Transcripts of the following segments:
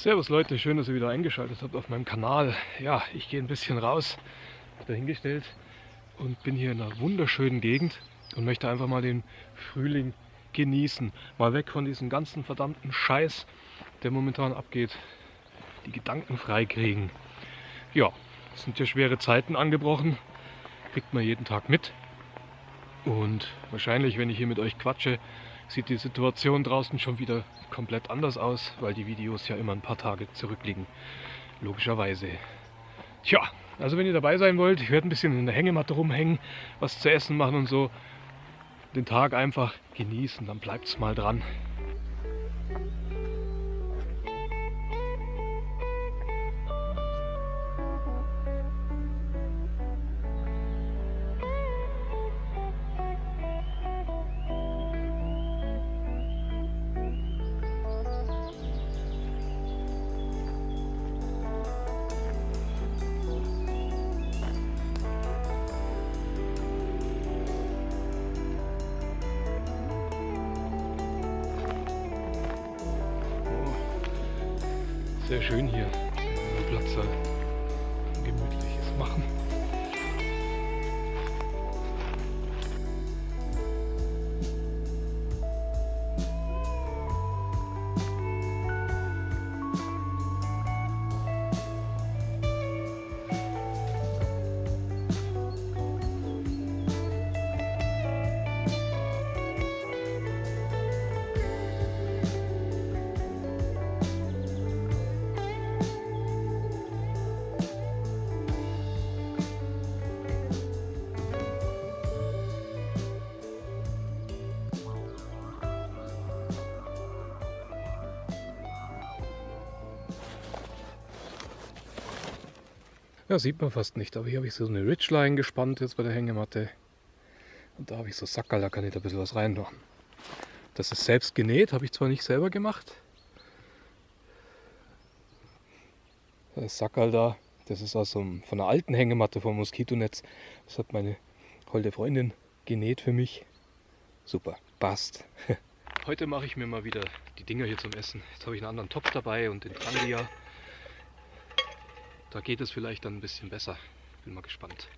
Servus Leute, schön, dass ihr wieder eingeschaltet habt auf meinem Kanal. Ja, ich gehe ein bisschen raus, dahingestellt und bin hier in einer wunderschönen Gegend und möchte einfach mal den Frühling genießen. Mal weg von diesem ganzen verdammten Scheiß, der momentan abgeht. Die Gedanken frei kriegen. Ja, es sind ja schwere Zeiten angebrochen, kriegt man jeden Tag mit. Und wahrscheinlich, wenn ich hier mit euch quatsche, sieht die Situation draußen schon wieder komplett anders aus, weil die Videos ja immer ein paar Tage zurückliegen. Logischerweise. Tja, also wenn ihr dabei sein wollt, ich werde ein bisschen in der Hängematte rumhängen, was zu essen machen und so. Den Tag einfach genießen, dann bleibt es mal dran. Sehr schön hier. Platz. Gemütliches machen. Ja, sieht man fast nicht, aber hier habe ich so eine Ridgeline gespannt jetzt bei der Hängematte. Und da habe ich so Sackerl, da kann ich da ein bisschen was reinmachen. Das ist selbst genäht, habe ich zwar nicht selber gemacht. Das Sackerl da, das ist aus so einem, von einer alten Hängematte vom Moskitonetz. Das hat meine holde Freundin genäht für mich. Super, passt. Heute mache ich mir mal wieder die Dinger hier zum Essen. Jetzt habe ich einen anderen Topf dabei und den Trangia. Da geht es vielleicht dann ein bisschen besser. Bin mal gespannt.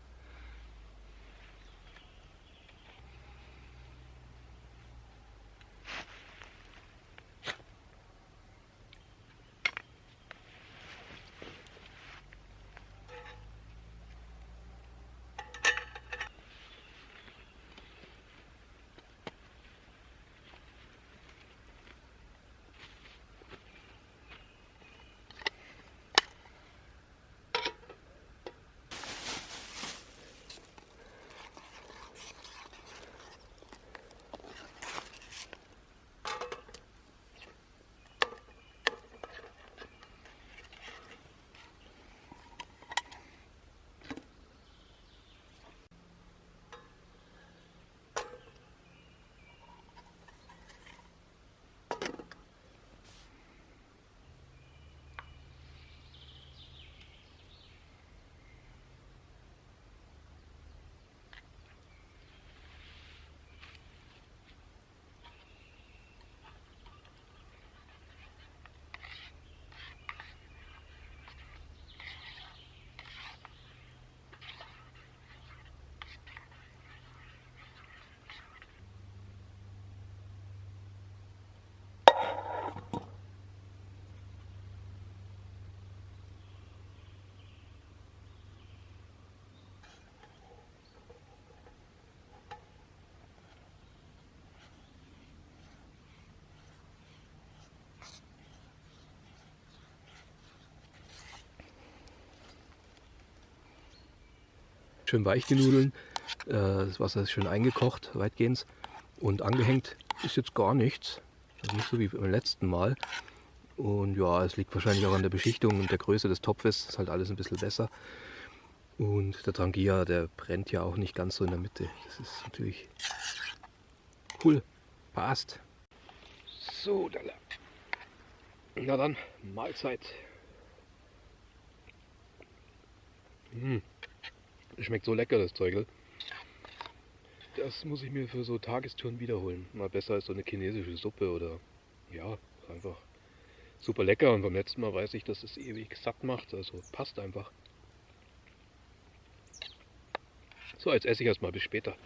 Schön weich die Nudeln. Äh, das Wasser ist schön eingekocht, weitgehend. Und angehängt ist jetzt gar nichts. Also nicht so wie beim letzten Mal. Und ja, es liegt wahrscheinlich auch an der Beschichtung und der Größe des Topfes. Ist halt alles ein bisschen besser. Und der Trangia, der brennt ja auch nicht ganz so in der Mitte. Das ist natürlich cool. Passt. So, da Na dann, Mahlzeit. Mmh. Schmeckt so lecker, das Zeugel. Das muss ich mir für so Tagestouren wiederholen. Mal besser als so eine chinesische Suppe oder ja, einfach super lecker und beim letzten Mal weiß ich, dass es ewig satt macht, also passt einfach. So, jetzt esse ich erstmal bis später.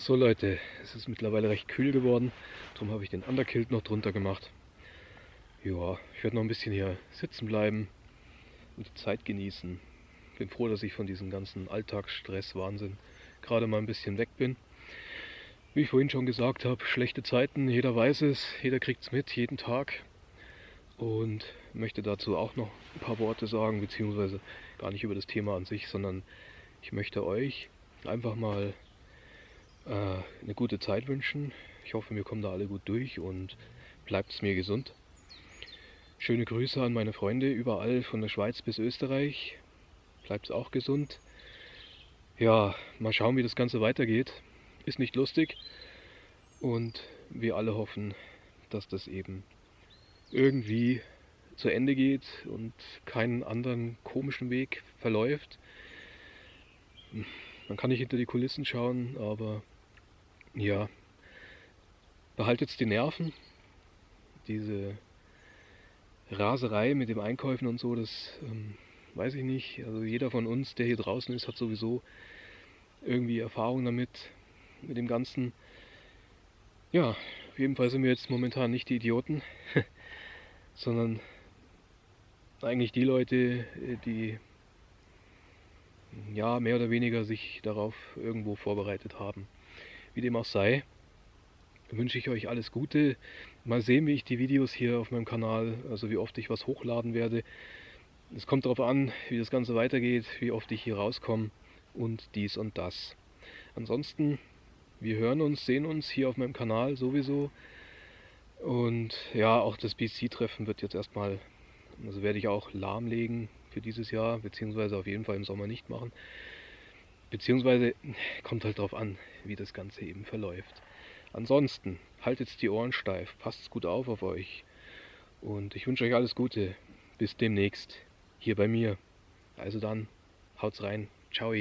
So Leute, es ist mittlerweile recht kühl geworden, darum habe ich den Underkilt noch drunter gemacht. Ja, ich werde noch ein bisschen hier sitzen bleiben und die Zeit genießen. Bin froh, dass ich von diesem ganzen Alltagsstress, Wahnsinn gerade mal ein bisschen weg bin. Wie ich vorhin schon gesagt habe, schlechte Zeiten, jeder weiß es, jeder kriegt es mit, jeden Tag. Und möchte dazu auch noch ein paar Worte sagen, beziehungsweise gar nicht über das Thema an sich, sondern ich möchte euch einfach mal eine gute Zeit wünschen. Ich hoffe, wir kommen da alle gut durch und bleibt es mir gesund. Schöne Grüße an meine Freunde überall von der Schweiz bis Österreich. Bleibt es auch gesund. Ja, mal schauen, wie das Ganze weitergeht. Ist nicht lustig. Und wir alle hoffen, dass das eben irgendwie zu Ende geht und keinen anderen komischen Weg verläuft. Man kann nicht hinter die Kulissen schauen, aber ja, behaltet die Nerven. Diese Raserei mit dem Einkäufen und so, das ähm, weiß ich nicht. Also jeder von uns, der hier draußen ist, hat sowieso irgendwie Erfahrung damit, mit dem Ganzen. Ja, auf jeden Fall sind wir jetzt momentan nicht die Idioten, sondern eigentlich die Leute, die ja mehr oder weniger sich darauf irgendwo vorbereitet haben. Wie dem auch sei, wünsche ich euch alles Gute. Mal sehen, wie ich die Videos hier auf meinem Kanal, also wie oft ich was hochladen werde. Es kommt darauf an, wie das Ganze weitergeht, wie oft ich hier rauskomme und dies und das. Ansonsten, wir hören uns, sehen uns hier auf meinem Kanal sowieso. Und ja, auch das BC-Treffen wird jetzt erstmal, also werde ich auch lahmlegen für dieses Jahr, beziehungsweise auf jeden Fall im Sommer nicht machen. Beziehungsweise kommt halt darauf an, wie das Ganze eben verläuft. Ansonsten haltet die Ohren steif, passt gut auf auf euch und ich wünsche euch alles Gute. Bis demnächst hier bei mir. Also dann, haut's rein. Ciao.